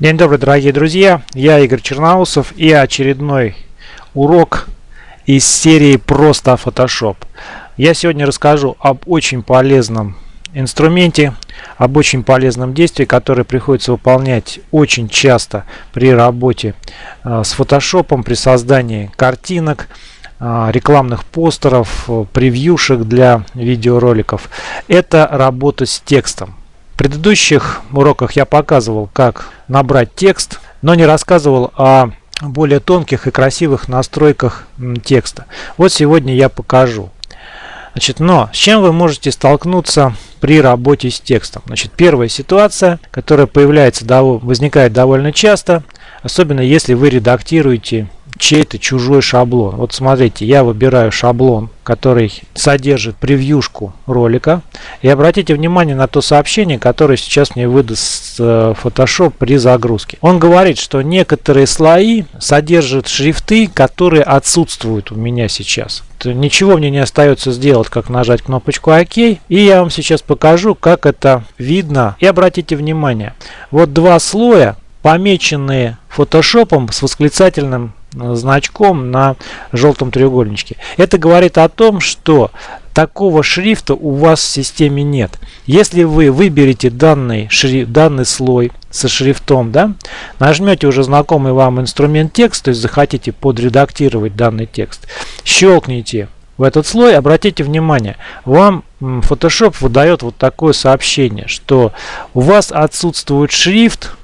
День добрый, дорогие друзья! Я Игорь Черноусов и очередной урок из серии «Просто Photoshop». Я сегодня расскажу об очень полезном инструменте, об очень полезном действии, которое приходится выполнять очень часто при работе э, с Photoshop, при создании картинок, э, рекламных постеров, э, превьюшек для видеороликов. Это работа с текстом. Предыдущих уроках я показывал, как набрать текст, но не рассказывал о более тонких и красивых настройках текста. Вот сегодня я покажу. Значит, но с чем вы можете столкнуться при работе с текстом? Значит, первая ситуация, которая появляется, возникает довольно часто, особенно если вы редактируете чей-то чужой шаблон. Вот смотрите, я выбираю шаблон, который содержит превьюшку ролика. И обратите внимание на то сообщение, которое сейчас мне выдаст э, Photoshop при загрузке. Он говорит, что некоторые слои содержат шрифты, которые отсутствуют у меня сейчас. Ничего мне не остается сделать, как нажать кнопочку ОК. И я вам сейчас покажу, как это видно. И обратите внимание, вот два слоя помеченные фотошопом с восклицательным значком на желтом треугольничке. Это говорит о том, что такого шрифта у вас в системе нет. Если вы выберете данный, шрифт, данный слой со шрифтом, да, нажмете уже знакомый вам инструмент текст, то есть захотите подредактировать данный текст, щелкните в этот слой, обратите внимание, вам Photoshop выдает вот такое сообщение, что у вас отсутствует шрифт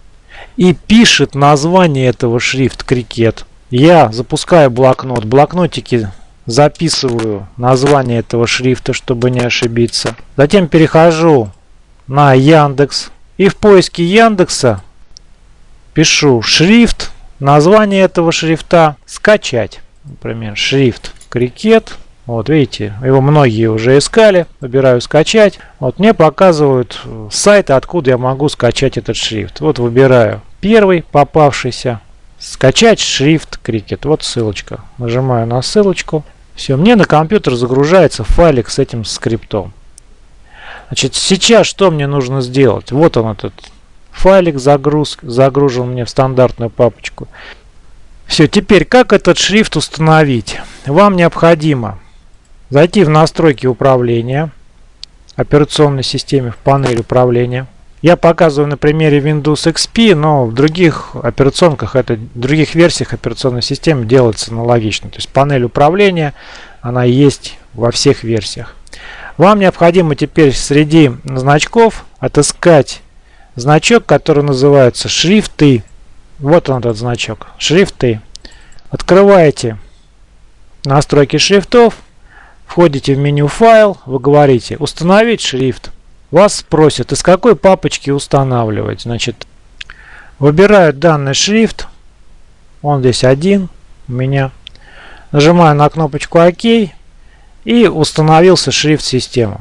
и пишет название этого шрифт крикет я запускаю блокнот. блокнотики записываю название этого шрифта, чтобы не ошибиться. Затем перехожу на Яндекс. И в поиске Яндекса пишу шрифт, название этого шрифта, скачать. Например, шрифт крикет. Вот видите, его многие уже искали. Выбираю скачать. Вот мне показывают сайты, откуда я могу скачать этот шрифт. Вот выбираю первый попавшийся. Скачать шрифт Cricut. Вот ссылочка. Нажимаю на ссылочку. Все, мне на компьютер загружается файлик с этим скриптом. Значит, сейчас что мне нужно сделать? Вот он этот файлик загруз, загружен мне в стандартную папочку. Все, теперь как этот шрифт установить? Вам необходимо зайти в настройки управления операционной системы в панель управления. Я показываю на примере Windows XP, но в других операционках, это, в других версиях операционной системы делается аналогично. То есть панель управления, она есть во всех версиях. Вам необходимо теперь среди значков отыскать значок, который называется шрифты. Вот он этот значок, шрифты. Открываете настройки шрифтов, входите в меню файл, вы говорите установить шрифт. Вас спросят, из какой папочки устанавливать. Значит, выбираю данный шрифт. Он здесь один у меня. Нажимаю на кнопочку ОК. И установился шрифт системы.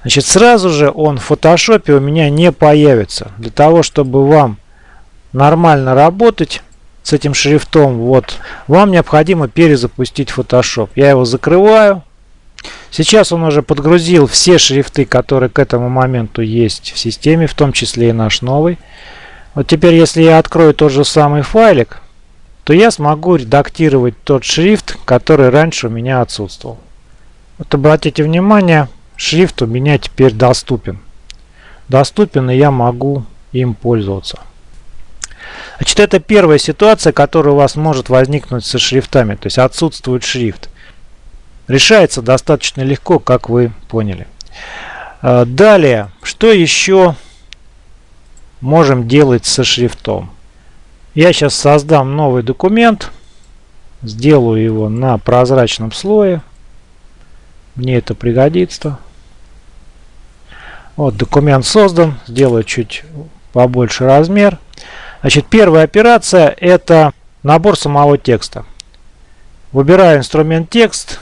Значит, сразу же он в фотошопе у меня не появится. Для того, чтобы вам нормально работать с этим шрифтом, вот, вам необходимо перезапустить Photoshop. Я его закрываю. Сейчас он уже подгрузил все шрифты, которые к этому моменту есть в системе, в том числе и наш новый. Вот теперь, если я открою тот же самый файлик, то я смогу редактировать тот шрифт, который раньше у меня отсутствовал. Вот обратите внимание, шрифт у меня теперь доступен. Доступен, и я могу им пользоваться. Значит, это первая ситуация, которая у вас может возникнуть со шрифтами, то есть отсутствует шрифт. Решается достаточно легко, как вы поняли. А, далее, что еще можем делать со шрифтом? Я сейчас создам новый документ, сделаю его на прозрачном слое. Мне это пригодится. Вот документ создан, сделаю чуть побольше размер. Значит, первая операция это набор самого текста. Выбираю инструмент текст,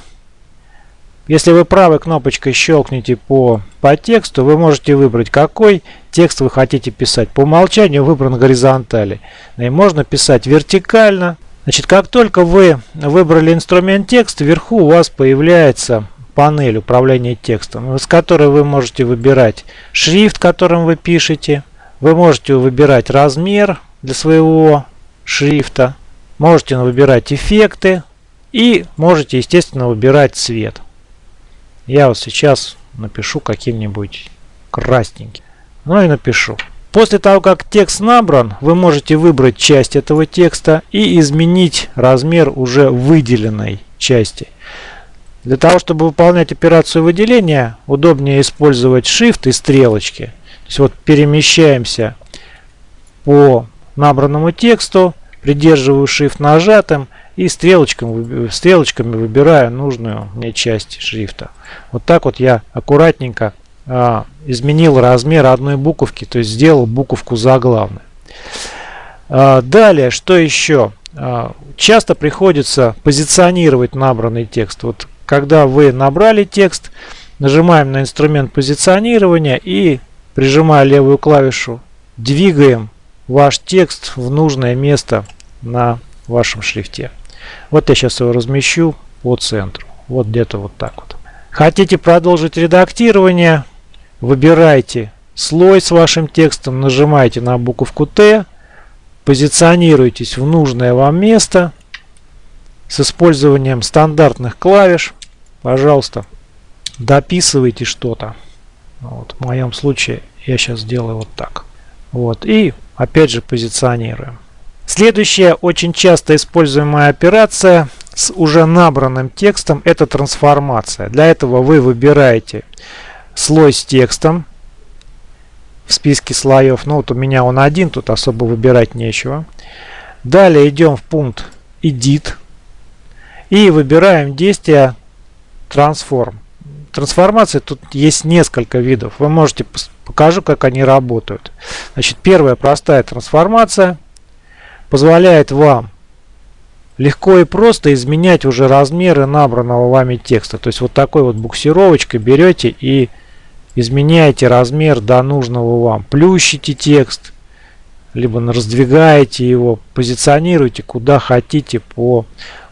если вы правой кнопочкой щелкните по, по тексту, вы можете выбрать, какой текст вы хотите писать. По умолчанию выбран горизонтали. И можно писать вертикально. Значит, как только вы выбрали инструмент текст, вверху у вас появляется панель управления текстом, с которой вы можете выбирать шрифт, которым вы пишете. Вы можете выбирать размер для своего шрифта. Можете выбирать эффекты. И можете, естественно, выбирать цвет. Я вот сейчас напишу каким-нибудь красненьким. Ну и напишу. После того, как текст набран, вы можете выбрать часть этого текста и изменить размер уже выделенной части. Для того, чтобы выполнять операцию выделения, удобнее использовать Shift и стрелочки. То есть вот перемещаемся по набранному тексту, придерживаю Shift нажатым и стрелочками, стрелочками выбираю нужную мне часть шрифта. Вот так вот я аккуратненько а, изменил размер одной буковки, то есть сделал буковку заглавной. А, далее, что еще? А, часто приходится позиционировать набранный текст. Вот когда вы набрали текст, нажимаем на инструмент позиционирования и прижимая левую клавишу, двигаем ваш текст в нужное место на вашем шрифте. Вот я сейчас его размещу по центру. Вот где-то вот так вот. Хотите продолжить редактирование? Выбирайте слой с вашим текстом, нажимаете на буковку Т, позиционируйтесь в нужное вам место с использованием стандартных клавиш. Пожалуйста, дописывайте что-то. Вот, в моем случае я сейчас сделаю вот так. Вот, и опять же позиционируем. Следующая очень часто используемая операция с уже набранным текстом это трансформация. Для этого вы выбираете слой с текстом в списке слоев. Ну вот у меня он один, тут особо выбирать нечего. Далее идем в пункт Edit и выбираем действие Transform. Трансформации тут есть несколько видов. Вы можете покажу, как они работают. Значит, первая простая трансформация позволяет вам легко и просто изменять уже размеры набранного вами текста. То есть вот такой вот буксировочкой берете и изменяете размер до нужного вам. Плющите текст, либо раздвигаете его, позиционируете куда хотите по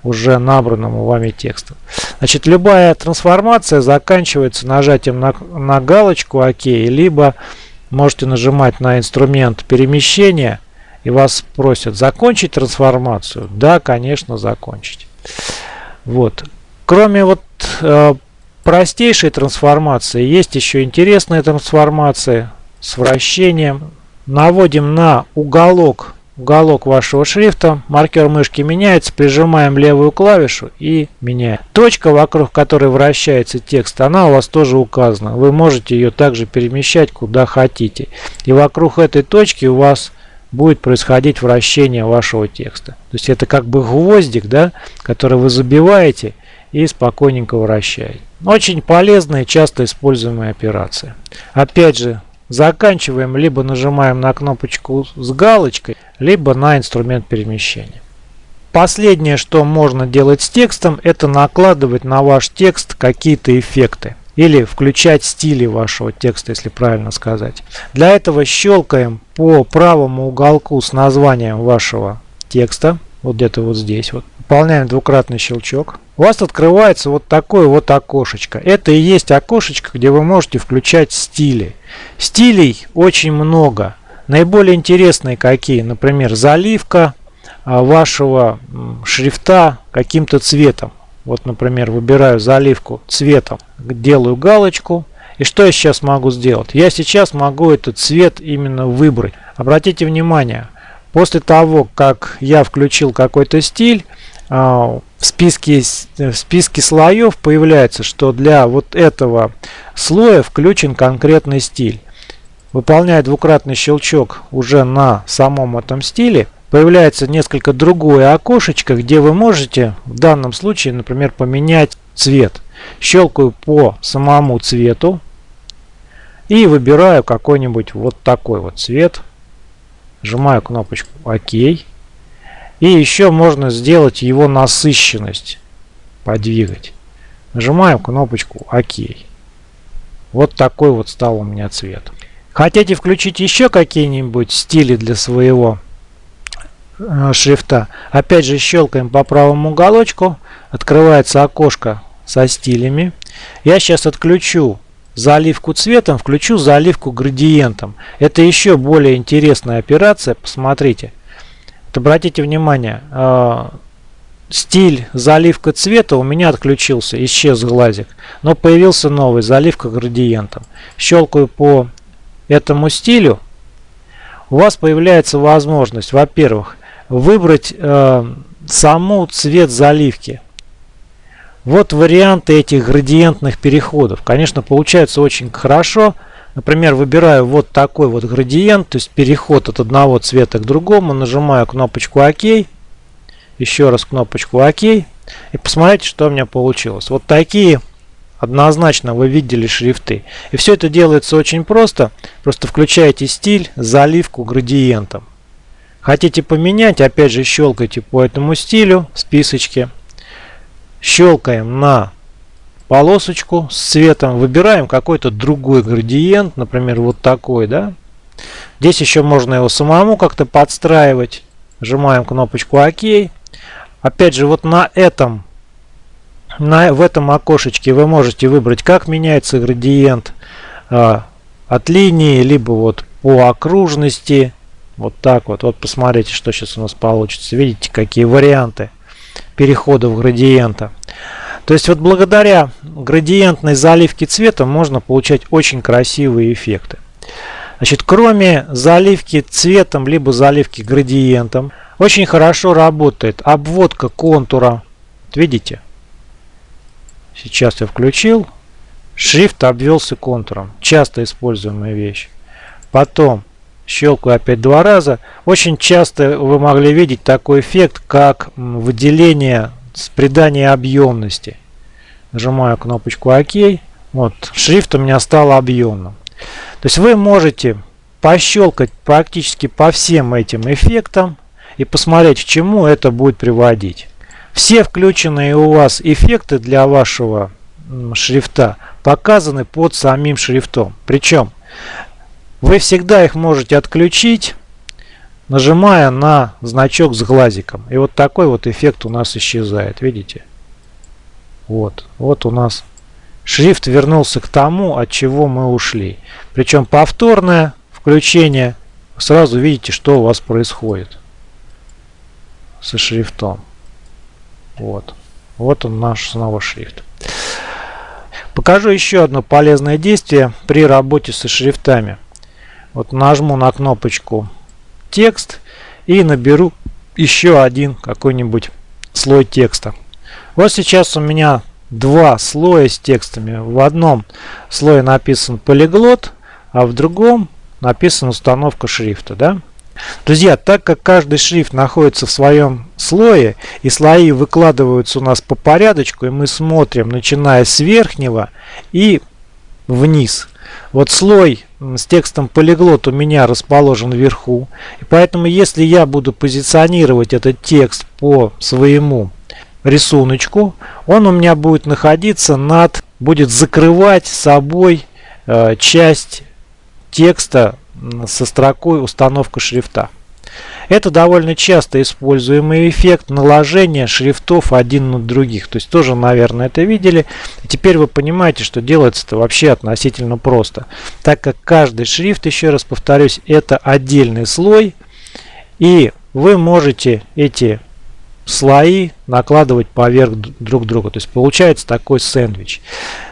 уже набранному вами тексту. Значит, любая трансформация заканчивается нажатием на, на галочку ОК, либо можете нажимать на инструмент перемещения и вас просят закончить трансформацию, да, конечно, закончить. Вот. Кроме вот э, простейшей трансформации, есть еще интересные трансформации с вращением. Наводим на уголок, уголок вашего шрифта, маркер мышки меняется, прижимаем левую клавишу и меняем. Точка, вокруг которой вращается текст, она у вас тоже указана. Вы можете ее также перемещать куда хотите. И вокруг этой точки у вас будет происходить вращение вашего текста. То есть это как бы гвоздик, да, который вы забиваете и спокойненько вращаете. Очень полезная и часто используемая операция. Опять же, заканчиваем, либо нажимаем на кнопочку с галочкой, либо на инструмент перемещения. Последнее, что можно делать с текстом, это накладывать на ваш текст какие-то эффекты или включать стили вашего текста, если правильно сказать. Для этого щелкаем по правому уголку с названием вашего текста, вот где-то вот здесь вот. Выполняем двукратный щелчок. У вас открывается вот такое вот окошечко. Это и есть окошечко, где вы можете включать стили. Стилей очень много. Наиболее интересные какие? Например, заливка а, вашего шрифта каким-то цветом. Вот, например, выбираю заливку цветом, делаю галочку. И что я сейчас могу сделать? Я сейчас могу этот цвет именно выбрать. Обратите внимание, после того, как я включил какой-то стиль, а, в списке, в списке слоев появляется, что для вот этого слоя включен конкретный стиль. Выполняя двукратный щелчок уже на самом этом стиле, появляется несколько другое окошечко, где вы можете в данном случае, например, поменять цвет. Щелкаю по самому цвету и выбираю какой-нибудь вот такой вот цвет. Нажимаю кнопочку ОК. И еще можно сделать его насыщенность, подвигать. Нажимаем кнопочку ОК. Вот такой вот стал у меня цвет. Хотите включить еще какие-нибудь стили для своего шрифта. Опять же щелкаем по правому уголочку. Открывается окошко со стилями. Я сейчас отключу заливку цветом, включу заливку градиентом. Это еще более интересная операция. Посмотрите. Вот обратите внимание, э, стиль заливка цвета у меня отключился, исчез глазик, но появился новый заливка градиентом. Щелкаю по этому стилю, у вас появляется возможность, во-первых, выбрать э, саму цвет заливки. Вот варианты этих градиентных переходов. Конечно, получается очень хорошо. Например, выбираю вот такой вот градиент, то есть переход от одного цвета к другому. Нажимаю кнопочку ОК. Еще раз кнопочку ОК. И посмотрите, что у меня получилось. Вот такие однозначно вы видели шрифты. И все это делается очень просто. Просто включаете стиль, заливку градиентом. Хотите поменять, опять же щелкайте по этому стилю в списочке. Щелкаем на полосочку с цветом, выбираем какой-то другой градиент, например, вот такой, да. Здесь еще можно его самому как-то подстраивать. Нажимаем кнопочку ОК. Опять же, вот на этом, на, в этом окошечке вы можете выбрать, как меняется градиент а, от линии, либо вот по окружности, вот так вот. Вот посмотрите, что сейчас у нас получится. Видите, какие варианты переходов градиента. То есть вот благодаря градиентной заливке цвета можно получать очень красивые эффекты. Значит, кроме заливки цветом, либо заливки градиентом, очень хорошо работает обводка контура. Вот видите? Сейчас я включил. Шрифт обвелся контуром. Часто используемая вещь. Потом щелкаю опять два раза. Очень часто вы могли видеть такой эффект, как выделение с придания объемности. Нажимаю кнопочку ОК. Вот, шрифт у меня стал объемным. То есть вы можете пощелкать практически по всем этим эффектам и посмотреть, к чему это будет приводить. Все включенные у вас эффекты для вашего шрифта показаны под самим шрифтом. Причем вы всегда их можете отключить, нажимая на значок с глазиком. И вот такой вот эффект у нас исчезает. Видите? Вот. Вот у нас шрифт вернулся к тому, от чего мы ушли. Причем повторное включение. Сразу видите, что у вас происходит со шрифтом. Вот. Вот он наш снова шрифт. Покажу еще одно полезное действие при работе со шрифтами. Вот нажму на кнопочку текст и наберу еще один какой-нибудь слой текста. Вот сейчас у меня два слоя с текстами. В одном слое написан полиглот, а в другом написана установка шрифта. Да? Друзья, так как каждый шрифт находится в своем слое, и слои выкладываются у нас по порядочку, и мы смотрим, начиная с верхнего и вниз. Вот слой с текстом полиглот у меня расположен вверху. И поэтому, если я буду позиционировать этот текст по своему рисуночку, он у меня будет находиться над, будет закрывать собой э, часть текста со строкой установка шрифта. Это довольно часто используемый эффект наложения шрифтов один на других. То есть тоже, наверное, это видели. Теперь вы понимаете, что делается это вообще относительно просто. Так как каждый шрифт, еще раз повторюсь, это отдельный слой. И вы можете эти слои накладывать поверх друг друга. То есть получается такой сэндвич.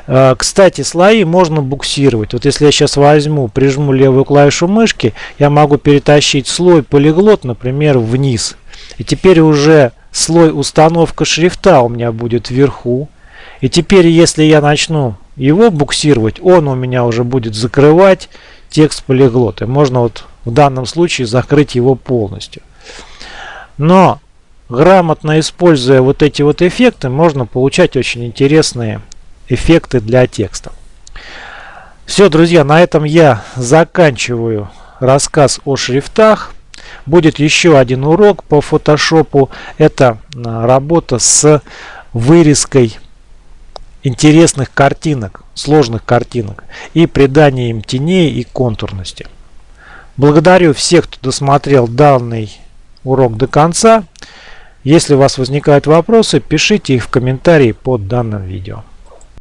Э, кстати, слои можно буксировать. Вот если я сейчас возьму, прижму левую клавишу мышки, я могу перетащить слой полиглот, например, вниз. И теперь уже слой установка шрифта у меня будет вверху. И теперь, если я начну его буксировать, он у меня уже будет закрывать текст полиглота. Можно вот в данном случае закрыть его полностью. Но грамотно используя вот эти вот эффекты, можно получать очень интересные эффекты для текста. Все, друзья, на этом я заканчиваю рассказ о шрифтах. Будет еще один урок по фотошопу. Это а, работа с вырезкой интересных картинок, сложных картинок и приданием теней и контурности. Благодарю всех, кто досмотрел данный урок до конца. Если у вас возникают вопросы, пишите их в комментарии под данным видео.